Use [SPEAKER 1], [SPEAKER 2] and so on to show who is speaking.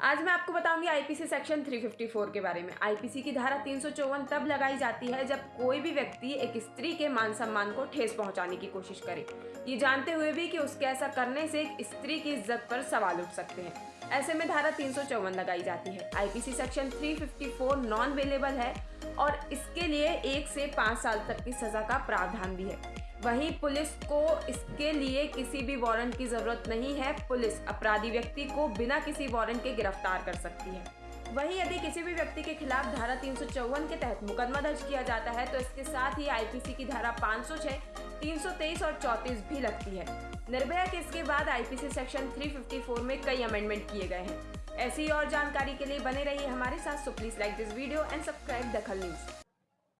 [SPEAKER 1] आज मैं आपको बताऊँगी आईपीसी सेक्शन 354 के बारे में। आईपीसी की धारा तीन सौ चौवन तब लगाई जाती है जब कोई भी व्यक्ति एक स्त्री के मान सम्मान को ठेस पहुँचाने की कोशिश करे। ये जानते हुए भी कि उसके ऐसा करने से एक स्त्री की इज़्ज़त पर सवाल उठ सकते हैं। ऐसे में धारा तीन सौ चौवन लगाई जाती है। आईपीसी सेक्शन 354 नॉन अवेलेबल है और इसके लिए एक से पाँच साल तक की सजा का प्रावधान भी है। वहीं पुलिस को इसके लिए किसी भी वारंट की ज़रूरत नहीं है। पुलिस अपराधी व्यक्ति को बिना किसी वारंट के गिरफ़्तार कर सकती है। वहीं यदि किसी भी व्यक्ति के खिलाफ धारा तीन सौ चौवन के तहत मुकदमा दर्ज किया जाता है तो इसके साथ ही आईपीसी की धारा 506, 323 और 34 भी लगती है। निर्भया केस के बाद आईपीसी सेक्शन 354 में कई अमेंडमेंट किए गए हैं। ऐसी और जानकारी के लिए बने रहिए हमारे साथ। So please like this video and subscribe Dakhal news